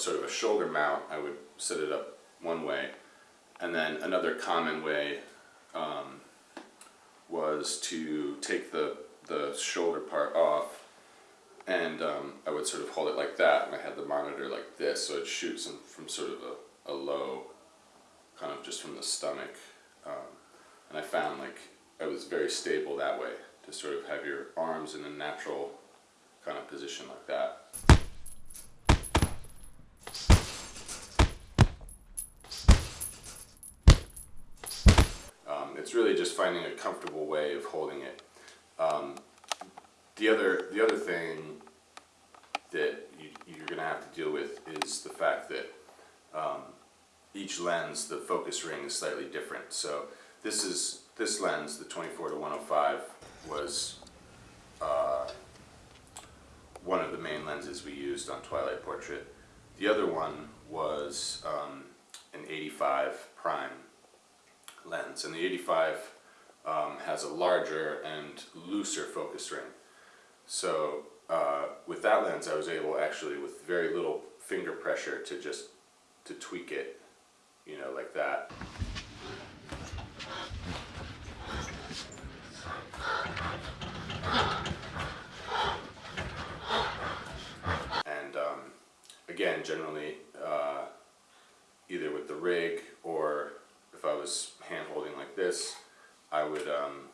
sort of a shoulder mount, I would set it up one way. And then another common way um, was to take the, the shoulder part off and um, I would sort of hold it like that and I had the monitor like this so it shoots from, from sort of a, a low, kind of just from the stomach. Um, and I found like I was very stable that way to sort of have your arms in a natural kind of position like that. Um, it's really just finding a comfortable way of holding it. Um, the other the other thing that you, you're going to have to deal with is the fact that um, each lens, the focus ring is slightly different. So this is this lens, the 24 to 105, was uh, one of the main lenses we used on Twilight Portrait. The other one was um, an 85 prime lens, and the 85 um, has a larger and looser focus ring. So uh, with that lens, I was able actually, with very little finger pressure, to just to tweak it, you know, like that. And um, again, generally, uh, either with the rig or if I was hand holding like this, I would um,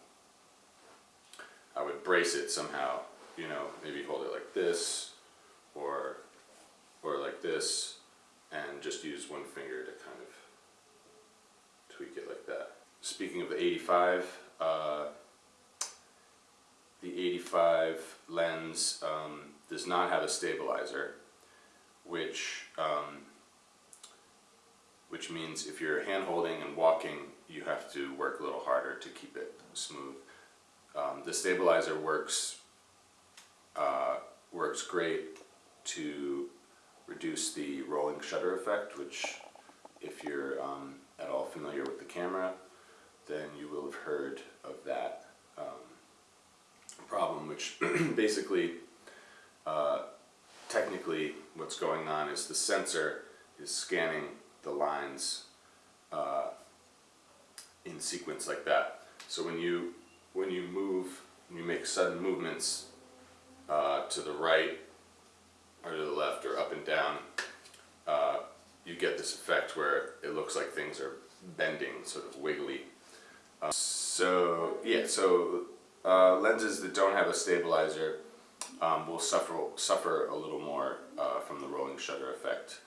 I would brace it somehow. You know, maybe hold it like this, or or like this, and just use one finger to kind of tweak it like that. Speaking of the 85, uh, the 85 lens um, does not have a stabilizer, which um, which means if you're hand holding and walking, you have to work a little harder to keep it smooth. Um, the stabilizer works uh, works great to reduce the rolling shutter effect, which if you're um, at all familiar with the camera, then you will have heard of that um, problem, which basically, uh, technically, what's going on is the sensor is scanning the lines uh, in sequence like that. So when you when you move, you make sudden movements uh, to the right or to the left or up and down, uh, you get this effect where it looks like things are bending, sort of wiggly. Uh, so yeah, so uh, lenses that don't have a stabilizer um, will suffer suffer a little more uh, from the rolling shutter effect.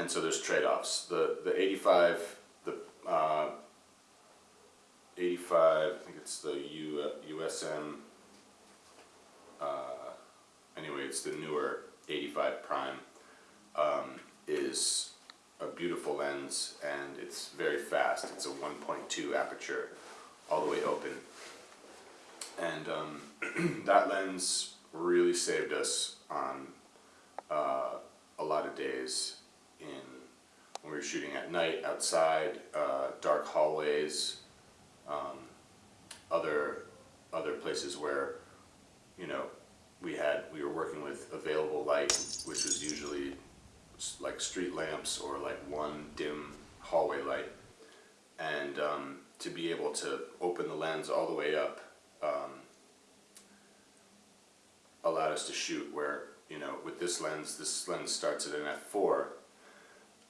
And so there's trade-offs. The the 85 the uh, 85 I think it's the U, USM uh, anyway it's the newer 85 prime um, is a beautiful lens and it's very fast. It's a 1.2 aperture all the way open. And um, that lens really saved us on uh, a lot of days in when we were shooting at night outside, uh, dark hallways, um, other other places where you know we had we were working with available light, which was usually like street lamps or like one dim hallway light, and um, to be able to open the lens all the way up um, allowed us to shoot where you know with this lens this lens starts at an f4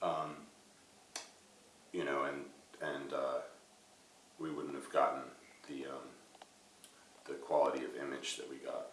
um, you know and and uh, we wouldn't have gotten the um, the quality of image that we got